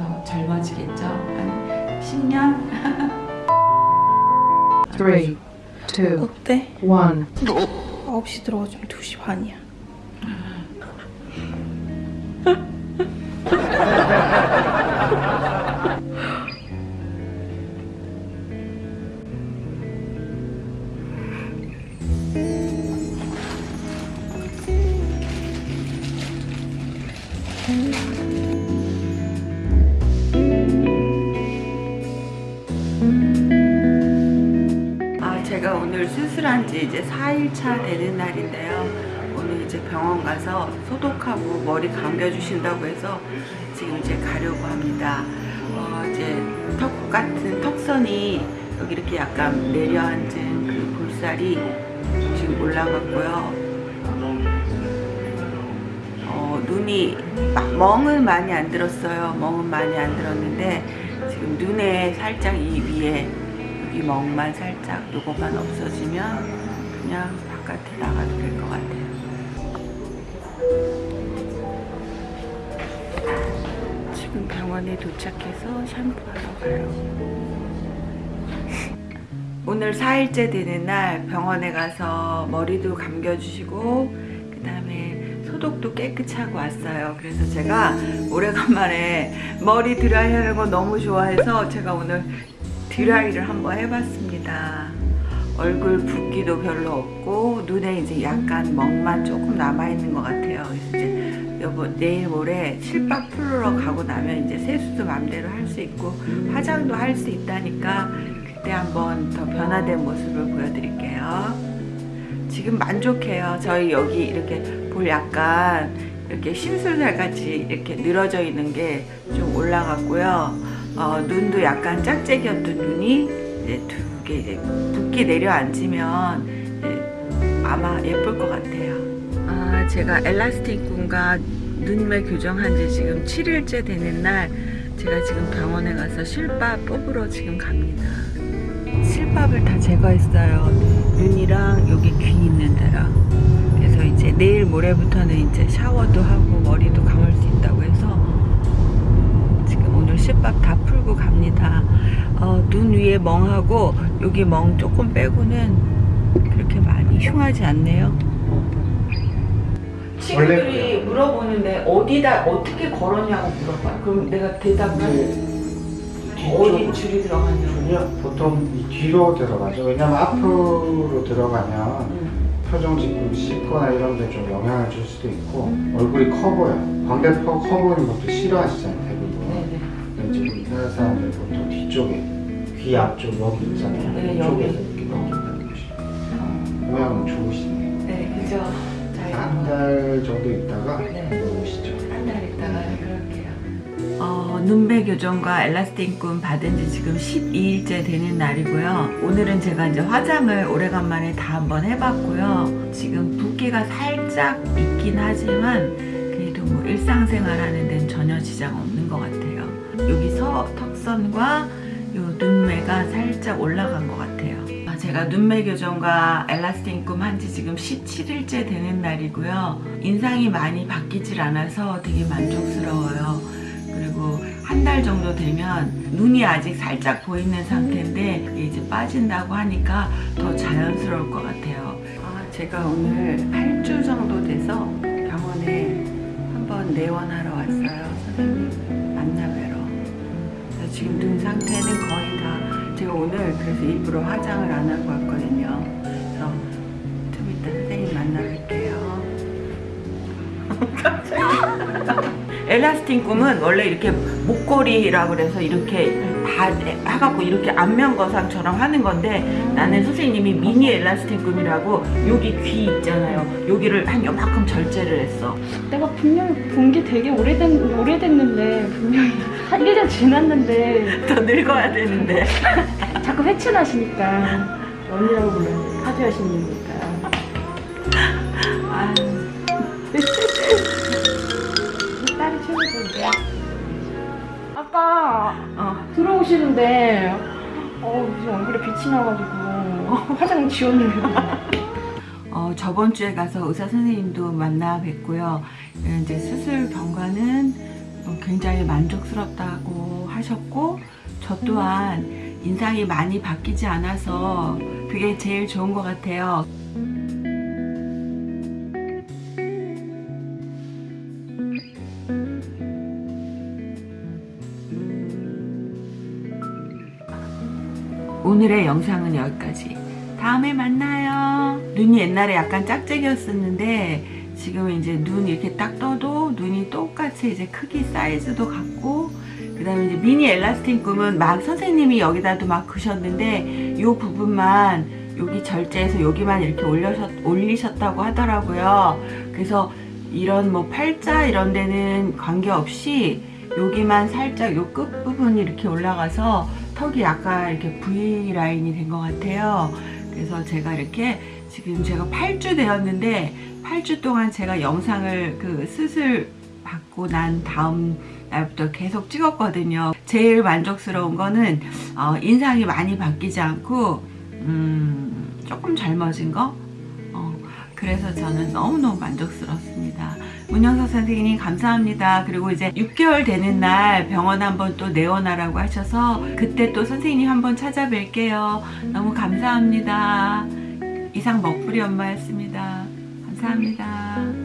더 젊어지겠죠? 한 10년? 3, 2, 어때? 1. 9시 들어가지고 2시 반이야. 오늘 수술한 지 이제 4일차 되는 날인데요. 오늘 이제 병원 가서 소독하고 머리 감겨주신다고 해서 지금 이제 가려고 합니다. 어, 이제 턱 같은 턱선이 여기 이렇게 약간 내려앉은 그 볼살이 지금 올라갔고요. 어, 눈이 막 멍은 많이 안 들었어요. 멍은 많이 안 들었는데 지금 눈에 살짝 이 위에 이 멍만 살짝 요거만 없어지면 그냥 바깥에 나가도 될 것 같아요. 지금 병원에 도착해서 샴푸하러 가요. 오늘 4일째 되는 날 병원에 가서 머리도 감겨주시고 그 다음에 소독도 깨끗이 하고 왔어요. 그래서 제가 오래간만에 머리 드라이 하는 거 너무 좋아해서 제가 오늘 드라이를 한번 해봤습니다. 얼굴 붓기도 별로 없고 눈에 이제 약간 멍만 조금 남아있는 것 같아요. 이제 여보 내일 모레 실밥 풀러 가고 나면 이제 세수도 맘대로 할 수 있고 화장도 할 수 있다니까 그때 한번 더 변화된 모습을 보여드릴게요. 지금 만족해요. 저희 여기 이렇게 볼 약간 이렇게 심술살 같이 이렇게 늘어져 있는 게 좀 올라갔고요. 어, 눈도 약간 짝짝이었던 눈이 이제 두 개 이제 붓기 내려앉으면 이제 아마 예쁠 것 같아요. 아, 제가 엘라스틱 군과 눈매 교정한 지 지금 7일째 되는 날 제가 지금 병원에 가서 실밥 뽑으러 지금 갑니다. 실밥을 다 제거했어요. 눈이랑 여기 귀 있는 데랑. 그래서 이제 내일 모레부터는 이제 샤워도 하고 머리도 감을 수 있다고 해서 지금 오늘 실밥 다 풀고 갑니다. 위에 멍하고 여기 멍 조금 빼고는 그렇게 많이 흉하지 않네요. 친구들이 물어보는데 어디다 어떻게 걸었냐고 물어봐. 그럼 내가 대답을 어디 줄이 들어가냐고. 보통 이 뒤로 들어가죠. 왜냐면 앞으로 들어가면 음. 표정 지금 씻거나 이런 데 좀 영향을 줄 수도 있고 얼굴이 커 보여. 광대뼈 커 보이는 것도 싫어하시잖아요, 대부분. 네네. 근데 지금 이사람 사람들 보통 뒤쪽에 귀 앞쪽 여기 있잖아요. 네, 이쪽에서 여기. 이렇게 넘긴다는 것이 모양은 좋으시네요. 네, 그죠. 자, 한달 정도 있다가 네. 오시죠. 한달 있다가 그럴게요. 어, 눈매 교정과 엘라스틴 받은 지 지금 12일째 되는 날이고요. 오늘은 제가 이제 화장을 오래간만에 다 한번 해봤고요. 지금 붓기가 살짝 있긴 하지만 그래도 뭐 일상생활 하는 데는 전혀 지장 없는 것 같아요. 여기 서 턱선과 요 눈매가 살짝 올라간 것 같아요. 아, 제가 눈매 교정과 엘라스틴 꿈 한 지 지금 17일째 되는 날이고요. 인상이 많이 바뀌질 않아서 되게 만족스러워요. 그리고 한 달 정도 되면 눈이 아직 살짝 보이는 상태인데 그게 이제 빠진다고 하니까 더 자연스러울 것 같아요. 아, 제가 오늘 8주 정도 돼서 병원에 한번 내원하러 그래서 일부러 화장을 안 하고 왔거든요. 그래서 좀 이따 선생님 만나뵐게요. 엘라스틴 꿈은 원래 이렇게 목걸이라고 그래서 이렇게 다 해갖고 이렇게 안면 거상처럼 하는 건데 나는 선생님이 미니 엘라스틴 꿈이라고 여기 귀 있잖아요. 여기를 한 요만큼 절제를 했어. 내가 분명히 본 게 되게 오래된, 오래됐는데, 분명히 한 1년 지났는데, 더 늙어야 되는데. 자꾸 회춘하시니까, 언니라고 불러요. 파주 여신님 아까 어. 들어오시는데, 어, 무슨 얼굴에 빛이 나가지고, 화장 지웠는데. 어, 저번 주에 가서 의사 선생님도 만나 뵙고요. 이제 수술 경과는 어, 굉장히 만족스럽다고 하셨고 저 또한 인상이 많이 바뀌지 않아서 그게 제일 좋은 것 같아요. 오늘의 영상은 여기까지. 다음에 만나요. 눈이 옛날에 약간 짝짝이었었는데 지금 이제 눈 이렇게 딱 떠도 눈이 똑같이 이제 크기 사이즈도 같고 그 다음에 이제 미니 엘라스틴 꿈은 막 선생님이 여기다도 막 그셨는데 이 부분만 여기 절제해서 여기만 이렇게 올려셨, 올리셨다고 하더라고요. 그래서 이런 뭐 팔자 이런 데는 관계없이 여기만 살짝 요 끝 부분이 이렇게 올라가서 턱이 약간 이렇게 V 라인이 된 것 같아요. 그래서 제가 이렇게 지금 제가 8주 되었는데 8주 동안 제가 영상을 그 수술 받고 난 다음 날부터 계속 찍었거든요. 제일 만족스러운 거는 어, 인상이 많이 바뀌지 않고 음, 조금 젊어진 거. 어, 그래서 저는 너무너무 만족스럽습니다. 문영석 선생님 감사합니다. 그리고 이제 6개월 되는 날 병원 한번 또 내원하라고 하셔서 그때 또 선생님 한번 찾아뵐게요. 너무 감사합니다. 이상 먹부리 엄마였습니다. 감사합니다.